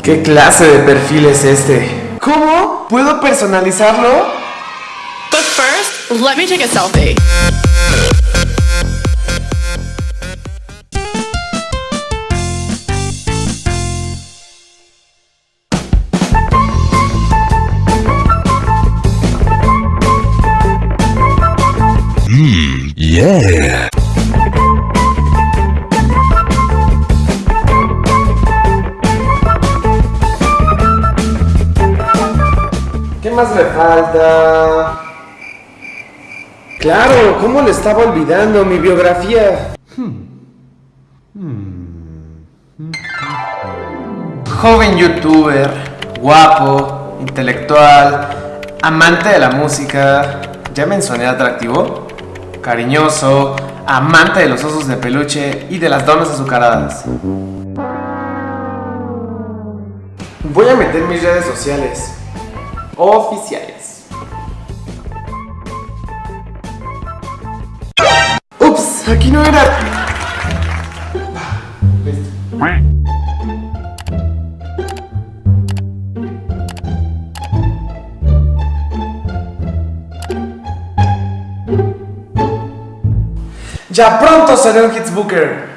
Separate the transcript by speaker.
Speaker 1: ¿Qué clase de perfil es este? ¿Cómo? ¿Puedo personalizarlo?
Speaker 2: But first, let me take a selfie.
Speaker 3: Yeah.
Speaker 1: ¿Qué más me falta? Claro, ¿cómo le estaba olvidando mi biografía? Joven youtuber, guapo, intelectual, amante de la música, ¿ya mencioné atractivo? Cariñoso, amante de los osos de peluche y de las donas azucaradas. Voy a meter mis redes sociales oficiales. Ups, aquí no era. Ya pronto seré un Hitsbooker.